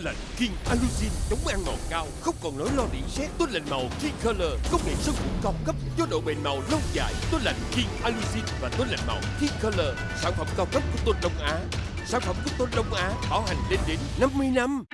lạnh King Alucin chống ăn màu cao, không còn nỗi lo điện sét. Tôn lạnh màu King Color, công nghệ sơn phủ cao cấp cho độ bền màu lâu dài. Tôn lạnh King Alucin và tôn lạnh màu King Color, sản phẩm cao cấp của Tôn Đông Á. Sản phẩm của Tôn Đông Á bảo hành lên đến 50 năm.